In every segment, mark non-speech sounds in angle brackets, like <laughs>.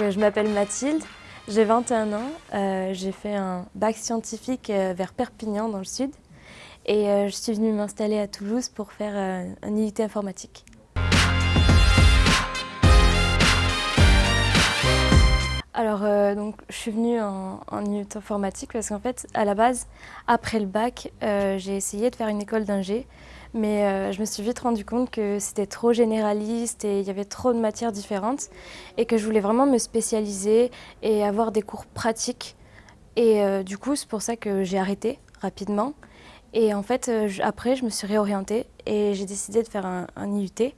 euh, je m'appelle Mathilde, j'ai 21 ans, euh, j'ai fait un bac scientifique euh, vers Perpignan dans le sud et je suis venue m'installer à Toulouse pour faire un IUT informatique. Alors, donc, je suis venue en, en IUT informatique parce qu'en fait, à la base, après le bac, j'ai essayé de faire une école d'ingé mais euh, je me suis vite rendu compte que c'était trop généraliste et il y avait trop de matières différentes et que je voulais vraiment me spécialiser et avoir des cours pratiques. Et euh, du coup, c'est pour ça que j'ai arrêté rapidement. Et en fait, euh, après, je me suis réorientée et j'ai décidé de faire un, IUT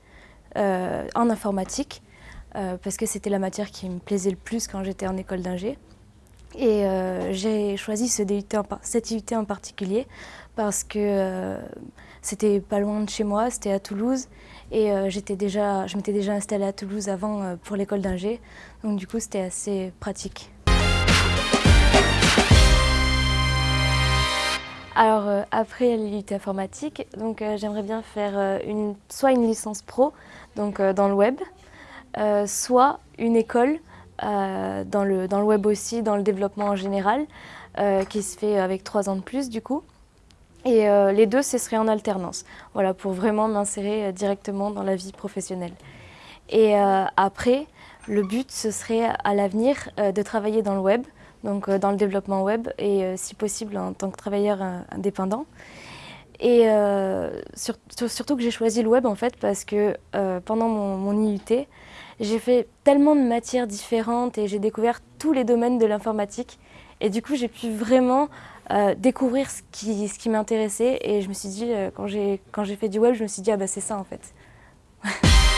en informatique parce que c'était la matière qui me plaisait le plus quand j'étais en école d'ingé. Et j'ai choisi ce DUT en, cet IUT en particulier parce que c'était pas loin de chez moi, c'était à Toulouse. Et euh, déjà, je m'étais déjà installée à Toulouse avant euh, pour l'école d'ingé. Donc du coup, c'était assez pratique. Alors euh, après l'IUT informatique, j'aimerais bien faire une, soit une licence pro, donc dans le web, soit une école dans, le, dans le web aussi, dans le développement en général, qui se fait avec trois ans de plus du coup. Et euh, les deux, ce serait en alternance, voilà, pour vraiment m'insérer euh, directement dans la vie professionnelle. Et euh, après, le but, ce serait à l'avenir de travailler dans le web, donc dans le développement web, et si possible en tant que travailleur indépendant. Et surtout que j'ai choisi le web en fait parce que pendant mon, mon IUT, j'ai fait tellement de matières différentes et j'ai découvert tous les domaines de l'informatique. Et du coup, j'ai pu vraiment euh, découvrir ce qui, ce qui m'intéressait et je me suis dit, euh, quand j'ai fait du web, je me suis dit, ah bah c'est ça en fait. <laughs>